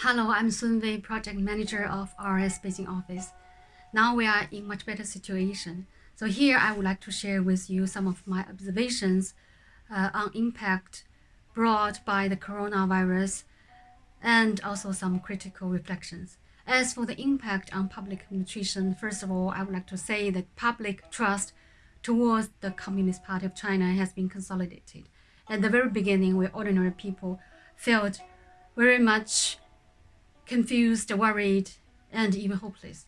Hello, I'm Sun Wei, project manager of RS Beijing office. Now we are in much better situation. So here I would like to share with you some of my observations uh, on impact brought by the coronavirus and also some critical reflections. As for the impact on public administration, first of all, I would like to say that public trust towards the Communist Party of China has been consolidated. At the very beginning, where ordinary people felt very much confused, worried, and even hopeless.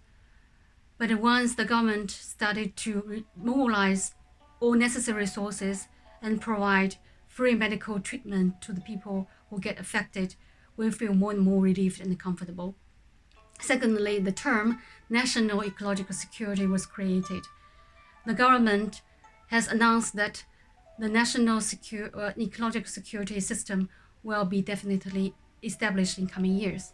But once the government started to mobilize all necessary resources and provide free medical treatment to the people who get affected, we feel more and more relieved and comfortable. Secondly, the term national ecological security was created. The government has announced that the national secure, uh, ecological security system will be definitely established in coming years.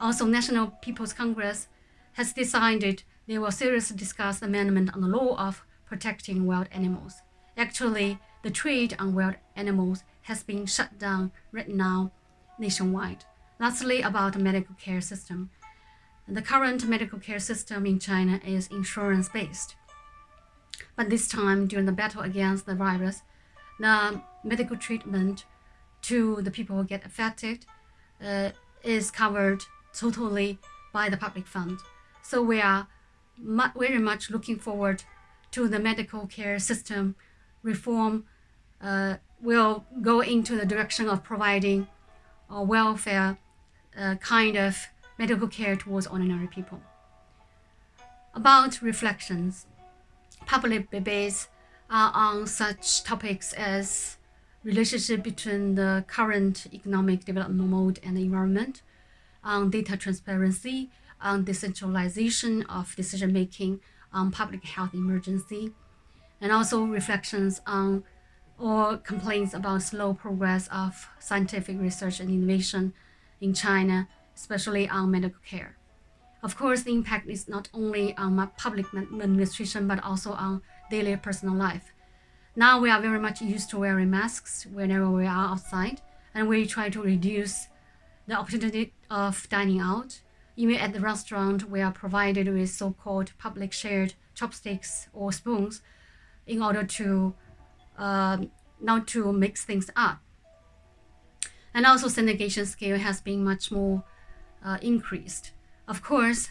Also, National People's Congress has decided they will seriously discuss amendment on the law of protecting wild animals. Actually, the trade on wild animals has been shut down right now nationwide. Lastly, about the medical care system. The current medical care system in China is insurance-based. But this time, during the battle against the virus, the medical treatment to the people who get affected uh, is covered totally by the public fund. So we are mu very much looking forward to the medical care system reform uh, will go into the direction of providing a welfare uh, kind of medical care towards ordinary people. About reflections, public debates are on such topics as relationship between the current economic development mode and the environment, on data transparency, on decentralization of decision-making, on public health emergency, and also reflections on or complaints about slow progress of scientific research and innovation in China, especially on medical care. Of course, the impact is not only on public administration, but also on daily personal life. Now we are very much used to wearing masks whenever we are outside, and we try to reduce the opportunity of dining out. Even at the restaurant, we are provided with so-called public shared chopsticks or spoons in order to uh, not to mix things up. And also sanitation scale has been much more uh, increased. Of course,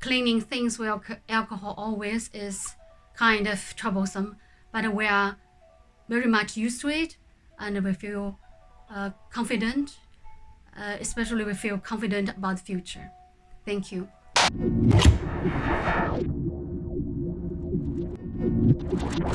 cleaning things with alcohol always is kind of troublesome but we are very much used to it and we feel uh, confident, uh, especially we feel confident about the future. Thank you.